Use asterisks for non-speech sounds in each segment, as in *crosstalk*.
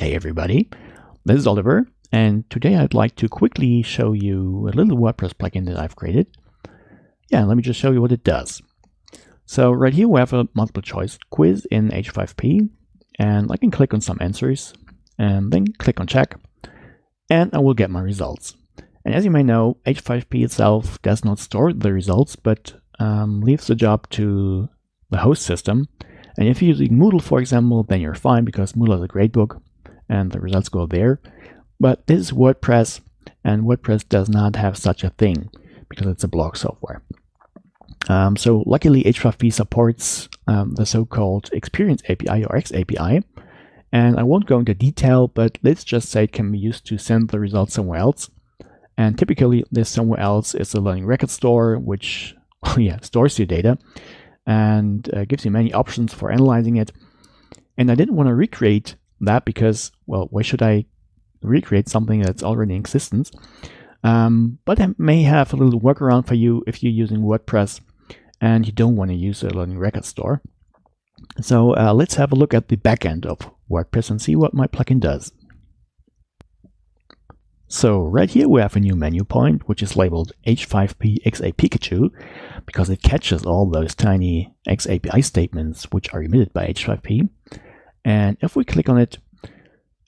Hey everybody, this is Oliver, and today I'd like to quickly show you a little WordPress plugin that I've created. Yeah, let me just show you what it does. So right here we have a multiple choice quiz in H5P, and I can click on some answers, and then click on check, and I will get my results. And as you may know, H5P itself does not store the results, but um, leaves the job to the host system. And if you're using Moodle, for example, then you're fine because Moodle is a great book and the results go there. But this is WordPress, and WordPress does not have such a thing because it's a blog software. Um, so luckily, H5P supports um, the so-called Experience API or X API. And I won't go into detail, but let's just say it can be used to send the results somewhere else. And typically, this somewhere else is a learning record store, which *laughs* yeah, stores your data and uh, gives you many options for analyzing it. And I didn't want to recreate that because, well, why should I recreate something that's already in existence? Um, but I may have a little workaround for you if you're using WordPress and you don't want to use a learning record store. So uh, let's have a look at the backend of WordPress and see what my plugin does. So right here we have a new menu point, which is labeled H5PxAPIkatchu, because it catches all those tiny XAPI statements which are emitted by H5P. And if we click on it,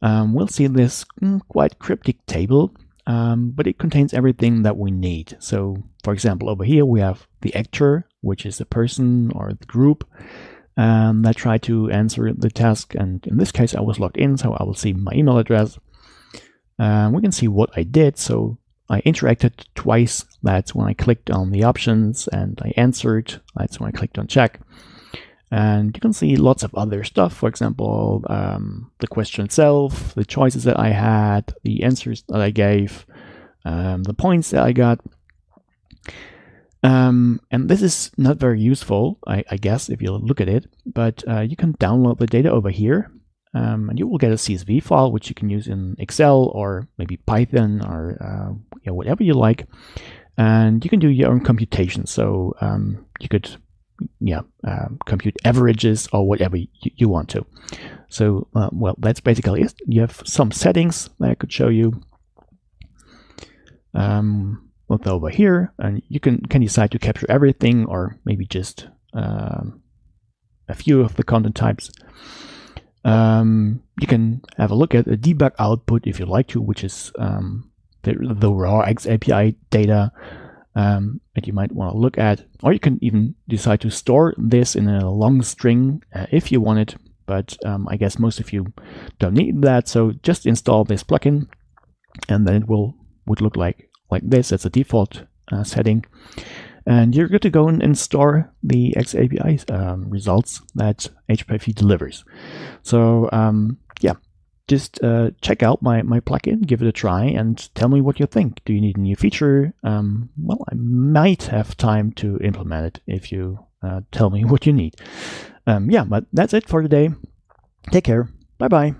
um, we'll see this mm, quite cryptic table, um, but it contains everything that we need. So for example, over here we have the actor, which is the person or the group um, that tried to answer the task. And in this case, I was logged in, so I will see my email address. Um, we can see what I did. So I interacted twice. That's when I clicked on the options and I answered. That's when I clicked on check. And you can see lots of other stuff. For example, um, the question itself, the choices that I had, the answers that I gave, um, the points that I got. Um, and this is not very useful, I, I, guess, if you look at it, but uh, you can download the data over here um, and you will get a CSV file, which you can use in Excel or maybe Python or uh, you know, whatever you like. And you can do your own computation. So um, you could yeah, uh, compute averages or whatever you, you want to. So, uh, well, that's basically it. You have some settings that I could show you. Um, look over here, and you can, can decide to capture everything or maybe just um, a few of the content types. Um, you can have a look at the debug output if you like to, which is um, the, the raw XAPI data um, that you might want to look at. Or you can even decide to store this in a long string uh, if you want it. But um, I guess most of you don't need that. So just install this plugin and then it will would look like, like this as a default uh, setting and you're good to go and, store the XAPI um, results that H5P delivers. So um, yeah, just uh, check out my, my plugin, give it a try, and tell me what you think. Do you need a new feature? Um, well, I might have time to implement it if you uh, tell me *laughs* what you need. Um, yeah, but that's it for today. Take care. Bye-bye.